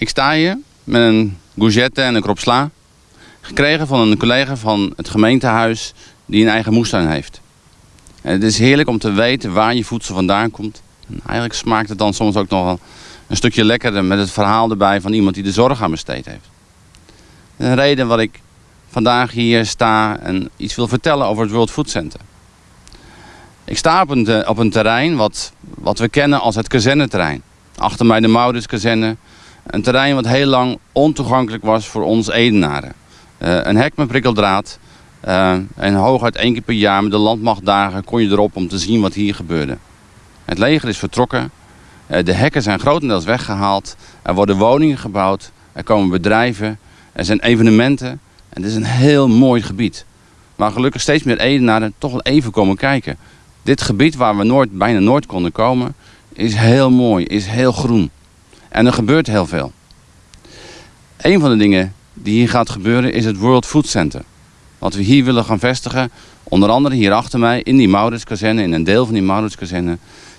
Ik sta hier met een gougette en een krop sla. Gekregen van een collega van het gemeentehuis die een eigen moestuin heeft. En het is heerlijk om te weten waar je voedsel vandaan komt. En eigenlijk smaakt het dan soms ook nog een stukje lekkerder met het verhaal erbij van iemand die de zorg aan besteed heeft. Een reden wat ik vandaag hier sta en iets wil vertellen over het World Food Center. Ik sta op een, op een terrein wat, wat we kennen als het kazerneterrein. Achter mij de Mauruskazerne. Een terrein wat heel lang ontoegankelijk was voor ons Edenaren. Uh, een hek met prikkeldraad. Uh, en hooguit één keer per jaar met de landmachtdagen kon je erop om te zien wat hier gebeurde. Het leger is vertrokken. Uh, de hekken zijn grotendeels weggehaald. Er worden woningen gebouwd. Er komen bedrijven. Er zijn evenementen. En het is een heel mooi gebied. Waar gelukkig steeds meer Edenaren toch wel even komen kijken. Dit gebied waar we nooit, bijna nooit konden komen, is heel mooi, is heel groen. En er gebeurt heel veel. Een van de dingen die hier gaat gebeuren is het World Food Center. Wat we hier willen gaan vestigen, onder andere hier achter mij in die Mauritskazerne, in een deel van die Mauritskazerne,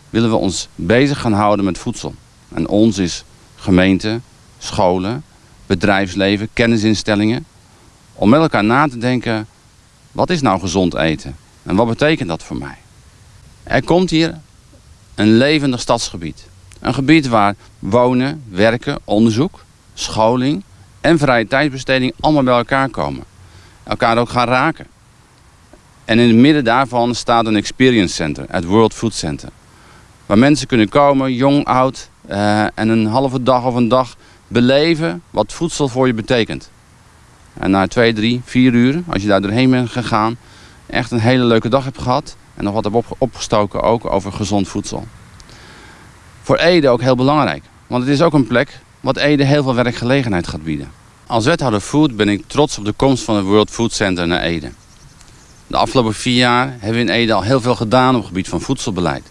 willen we ons bezig gaan houden met voedsel. En ons is gemeente, scholen, bedrijfsleven, kennisinstellingen. Om met elkaar na te denken, wat is nou gezond eten? En wat betekent dat voor mij? Er komt hier een levendig stadsgebied. Een gebied waar wonen, werken, onderzoek, scholing en vrije tijdsbesteding allemaal bij elkaar komen. Elkaar ook gaan raken. En in het midden daarvan staat een experience center, het World Food Center. Waar mensen kunnen komen, jong, oud, uh, en een halve dag of een dag beleven wat voedsel voor je betekent. En na twee, drie, vier uur, als je daar doorheen bent gegaan, echt een hele leuke dag hebt gehad. En nog wat heb opgestoken ook over gezond voedsel. Voor Ede ook heel belangrijk. Want het is ook een plek wat Ede heel veel werkgelegenheid gaat bieden. Als wethouder Food ben ik trots op de komst van het World Food Center naar Ede. De afgelopen vier jaar hebben we in Ede al heel veel gedaan op het gebied van voedselbeleid.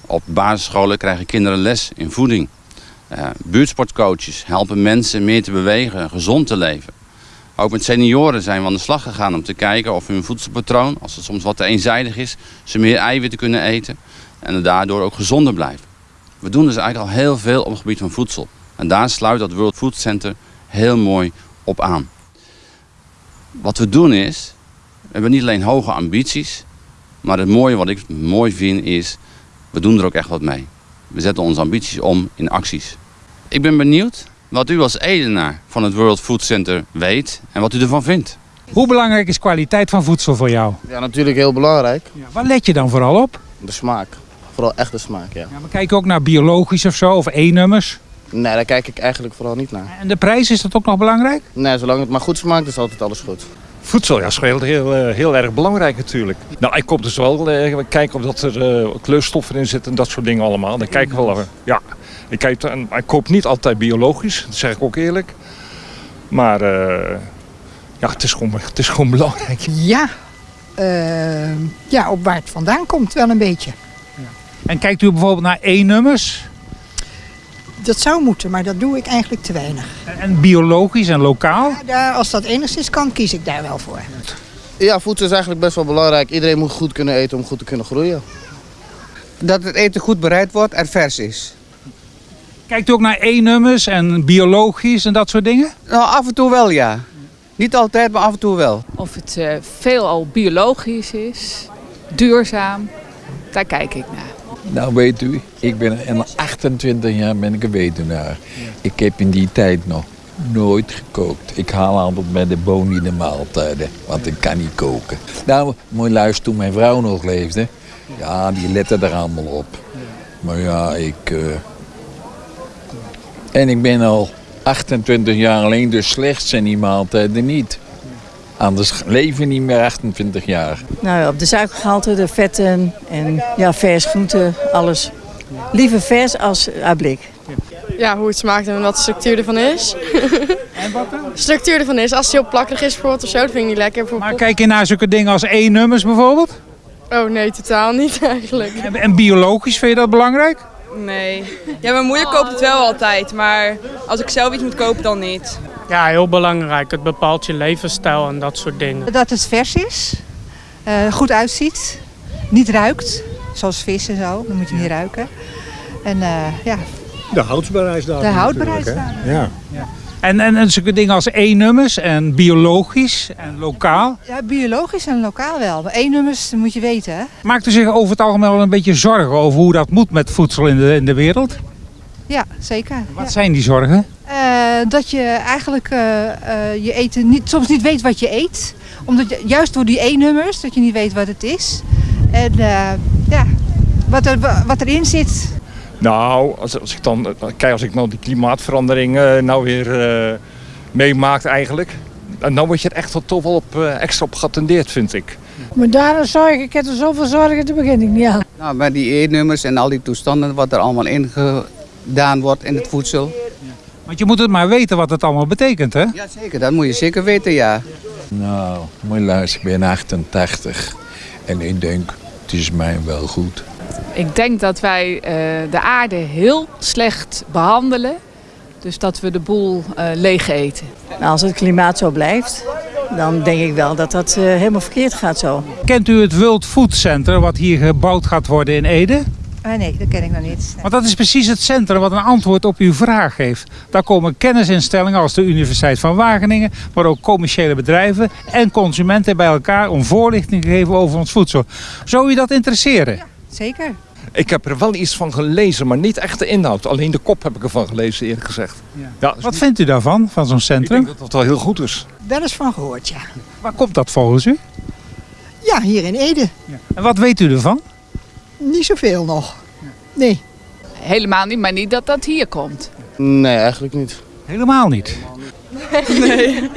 Op basisscholen krijgen kinderen les in voeding. Uh, buurtsportcoaches helpen mensen meer te bewegen en gezond te leven. Ook met senioren zijn we aan de slag gegaan om te kijken of hun voedselpatroon, als het soms wat te eenzijdig is, ze meer eiwitten kunnen eten en daardoor ook gezonder blijven. We doen dus eigenlijk al heel veel op het gebied van voedsel. En daar sluit dat World Food Center heel mooi op aan. Wat we doen is, we hebben niet alleen hoge ambities, maar het mooie wat ik mooi vind is, we doen er ook echt wat mee. We zetten onze ambities om in acties. Ik ben benieuwd wat u als Edenaar van het World Food Center weet en wat u ervan vindt. Hoe belangrijk is kwaliteit van voedsel voor jou? Ja, natuurlijk heel belangrijk. Ja, waar let je dan vooral op? De smaak. Vooral echt de smaak, ja. ja maar kijk je ook naar biologisch of zo, of E-nummers? Nee, daar kijk ik eigenlijk vooral niet naar. En de prijs, is dat ook nog belangrijk? Nee, zolang het maar goed smaakt, is altijd alles goed. Voedsel, ja, is heel, heel, eh, heel erg belangrijk natuurlijk. Nou, ik kom dus wel uh, kijken of dat er uh, kleurstoffen in zitten en dat soort dingen allemaal. Dan kijk ik wel, ja, ik, kijk, ik koop niet altijd biologisch, dat zeg ik ook eerlijk. Maar uh, ja, het is, gewoon, het is gewoon belangrijk. Ja, uh, ja, op waar het vandaan komt wel een beetje. En kijkt u bijvoorbeeld naar E-nummers? Dat zou moeten, maar dat doe ik eigenlijk te weinig. En, en biologisch en lokaal? Ja, daar, als dat enigszins kan, kies ik daar wel voor. Ja, voedsel is eigenlijk best wel belangrijk. Iedereen moet goed kunnen eten om goed te kunnen groeien. Dat het eten goed bereid wordt en vers is. Kijkt u ook naar E-nummers en biologisch en dat soort dingen? Nou, af en toe wel, ja. Niet altijd, maar af en toe wel. Of het uh, veelal biologisch is, duurzaam, daar kijk ik naar. Nou weet u, ik ben in 28 jaar ben ik een weduwnaar. Ik heb in die tijd nog nooit gekookt. Ik haal altijd bij de boni de maaltijden, want ik kan niet koken. Nou, mooi luister, toen mijn vrouw nog leefde, ja, die lette er allemaal op. Maar ja, ik... Uh, en ik ben al 28 jaar alleen, dus slechts zijn die maaltijden niet. Anders leven niet meer 28 jaar. Nou ja, op de suikergehalte, de vetten en ja, vers groenten, alles. Liever vers als uit blik. Ja, hoe het smaakt en wat de structuur ervan is. En wat dan? De structuur ervan is. Als het heel plakkerig is bijvoorbeeld of zo, dat vind ik niet lekker. Maar kijk je naar zulke dingen als E-nummers bijvoorbeeld? Oh nee, totaal niet eigenlijk. En, en biologisch, vind je dat belangrijk? Nee. Ja, mijn moeder koopt het wel altijd, maar als ik zelf iets moet kopen, dan niet. Ja, heel belangrijk. Het bepaalt je levensstijl en dat soort dingen. Dat het vers is, uh, goed uitziet, niet ruikt, zoals vis en zo, dan moet je niet ruiken. En uh, ja, De houdbaarheidsdatum. De houdbaarheidsdatum. hè? Ja. En, en, en zulke dingen als E-nummers en biologisch en lokaal. Ja, biologisch en lokaal wel. Maar E-nummers moet je weten, hè? Maakt u zich over het algemeen wel een beetje zorgen over hoe dat moet met voedsel in de, in de wereld? Ja, zeker. Wat Ja. zijn die zorgen? Eh, dat je eigenlijk eh, eh, je eten niet, soms niet weet wat je eet. Omdat je, juist door die E-nummers, dat je niet weet wat het is. En eh, ja, wat, er, wat erin zit. Nou, als, als ik dan kijk, als ik nou die klimaatverandering nou weer eh meemaak eigenlijk. En dan word je er echt wel toch wel op, extra op geattendeerd, vind ik. Maar daarna zorg ik, heb er zoveel zorgen, daar begin ik niet aan. Nou, bij die E-nummers en al die toestanden wat er allemaal ingedaan wordt in het voedsel. Want je moet het maar weten wat het allemaal betekent, hè? Ja, zeker. Dat moet je zeker weten, ja. Nou, moet je luisteren, ik ben 88 en ik denk, het is mij wel goed. Ik denk dat wij eh, de aarde heel slecht behandelen. Dus dat we de boel eh, leeg eten. Nou, als het klimaat zo blijft, dan denk ik wel dat dat eh, helemaal verkeerd gaat zo. Kent u het World Food Center wat hier gebouwd gaat worden in Ede? Eh, nee, dat ken ik nog niet. Want dat is precies het centrum wat een antwoord op uw vraag geeft. Daar komen kennisinstellingen als de Universiteit van Wageningen, maar ook commerciële bedrijven en consumenten bij elkaar om voorlichting te geven over ons voedsel. Zou u dat interesseren? Zeker. Ik heb er wel iets van gelezen, maar niet echt de inhoud. Alleen de kop heb ik ervan gelezen, eerlijk gezegd. Ja. dus Wat vindt u daarvan, van zo'n ik centrum? denk dat dat wel heel goed is. Wel eens van gehoord, ja. Waar komt dat volgens u? Ja, hier in Ede. En wat weet u ervan? Niet zoveel nog. Nee. Helemaal niet, maar niet dat dat hier komt. Nee, eigenlijk niet. Helemaal niet. Nee. Nee,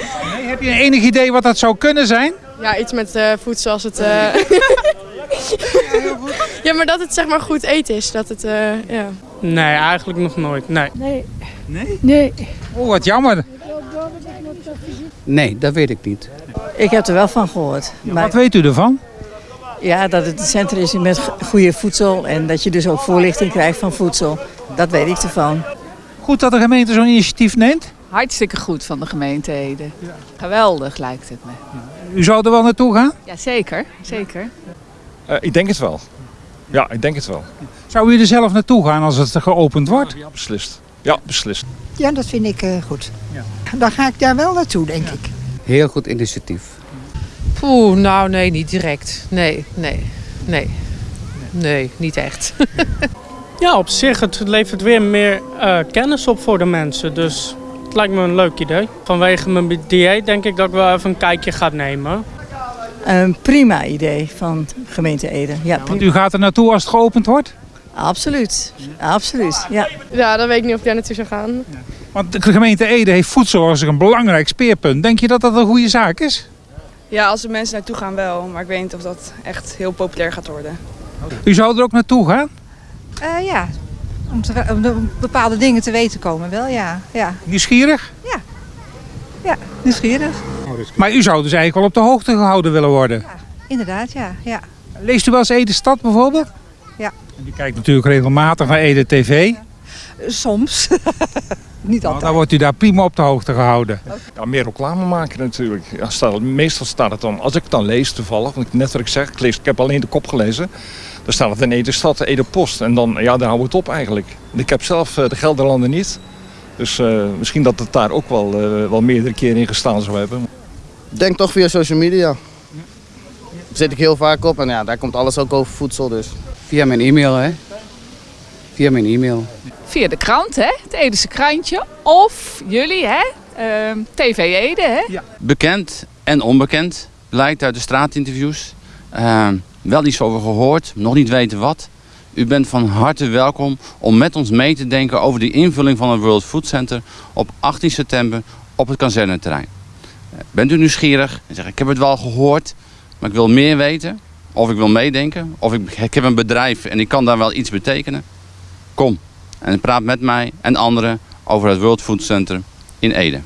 heb je enig idee wat dat zou kunnen zijn? Ja, iets met eh, voedsel als het... eh, ja, maar dat het zeg maar goed eten is. Dat het, eh, ja. Nee, eigenlijk nog nooit. Nee. Nee. Nee? Nee. Oh, wat jammer. Nee, dat weet ik niet. Ik heb er wel van gehoord. Maar Wat weet u ervan? Ja, dat het een centrum is met goede voedsel en dat je dus ook voorlichting krijgt van voedsel. Dat weet ik ervan. Goed dat de gemeente zo'n initiatief neemt. Hartstikke goed van de gemeente Ede. Geweldig lijkt het me. U zou er wel naartoe gaan? Ja, zeker. zeker. Eh, ik denk het wel. Ja, ik denk het wel. Zou u er zelf naartoe gaan als het geopend wordt? Ja, beslist. Ja, beslist. Ja, dat vind ik eh, goed. Dan ga ik daar wel naartoe, denk ik. Heel goed initiatief. Poeh, nou nee, niet direct. Nee, nee, nee. Nee, niet echt. Ja, op zich, het levert weer meer eh, kennis op voor de mensen. Dus het lijkt me een leuk idee. Vanwege mijn dieet denk ik dat ik wel even een kijkje ga nemen. Een prima idee van gemeente Ede. Ja, Want u gaat er naartoe als het geopend wordt? Absoluut. Absoluut. Ja. ja, dan weet ik niet of ik daar naartoe zou gaan. Want de gemeente Ede heeft voedsel als een belangrijk speerpunt. Denk je dat dat een goede zaak is? Ja, als er mensen naartoe gaan wel. Maar ik weet niet of dat echt heel populair gaat worden. U zou er ook naartoe gaan? Eh, ja, om, te, bepaalde dingen te weten komen wel, ja. Ja, Nieuwsgierig? ja nieuwsgierig. Maar u zou dus eigenlijk wel op de hoogte gehouden willen worden. Inderdaad, ja. ja. Leest u wel eens Ede Stad bijvoorbeeld? Ja. En Die kijkt natuurlijk regelmatig naar Ede TV. Soms. niet Nou, dan wordt u daar prima op de hoogte gehouden. Ja, meer reclame maken natuurlijk. Ja, staat, meestal staat het dan, als ik het dan lees toevallig, want ik- net wat ik zeg, ik, lees, ik heb alleen de kop gelezen. Dan staat het in Ede Stad, Ede Post. En dan, ja, daar houdt het op eigenlijk. En Ik heb zelf eh, de Gelderlanden niet. Dus eh, misschien dat het daar ook wel, eh, wel meerdere keren in gestaan zou hebben. Ik denk toch via social media. Daar zit ik heel vaak op en ja, daar komt alles ook over voedsel dus. Via mijn e-mail, hè? Via mijn e-mail. Via de krant, hè? het Edese krantje. Of jullie, hè? Ehm, TV Ede, hè? Bekend en onbekend, blijkt uit de straatinterviews. Eh, wel iets over gehoord, nog niet weten wat. U bent van harte welkom om met ons mee te denken over de invulling van het World Food Center op 18 september op het kazerneterrein. Eh, Bent u nieuwsgierig en zegt ik heb het wel gehoord, maar ik wil meer weten. Of ik wil meedenken, of ik, ik heb een bedrijf en ik kan daar wel iets betekenen. Kom en praat met mij en anderen over het World Food Center in Ede.